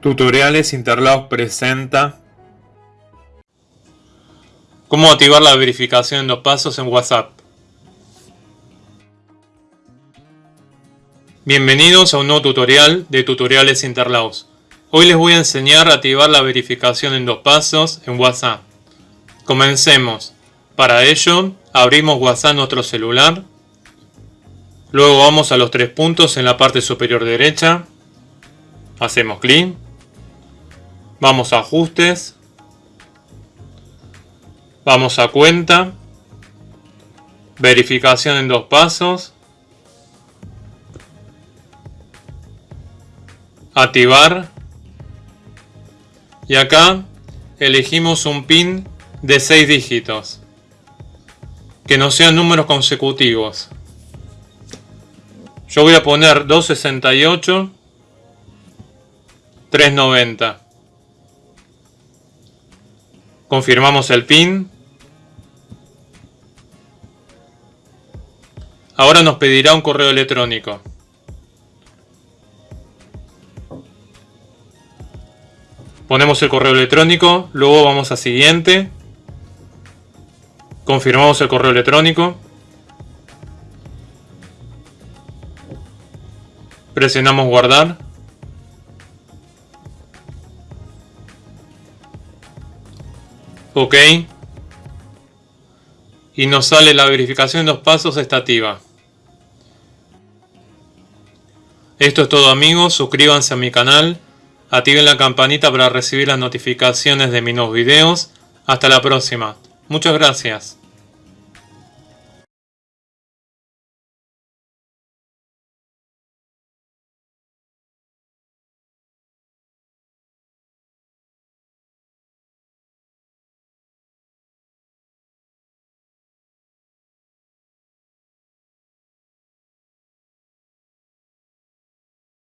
Tutoriales Interlagos presenta Cómo activar la verificación en dos pasos en WhatsApp. Bienvenidos a un nuevo tutorial de Tutoriales Interlagos. Hoy les voy a enseñar a activar la verificación en dos pasos en WhatsApp. Comencemos. Para ello, abrimos WhatsApp en nuestro celular. Luego vamos a los tres puntos en la parte superior derecha. Hacemos clic Vamos a ajustes. Vamos a cuenta. Verificación en dos pasos. Activar. Y acá elegimos un PIN de 6 dígitos. Que no sean números consecutivos. Yo voy a poner 268 390 Confirmamos el PIN. Ahora nos pedirá un correo electrónico. Ponemos el correo electrónico, luego vamos a siguiente. Confirmamos el correo electrónico. Presionamos guardar. Ok. Y nos sale la verificación de dos pasos estativa. Esto es todo amigos, suscríbanse a mi canal, activen la campanita para recibir las notificaciones de mis nuevos videos. Hasta la próxima. Muchas gracias.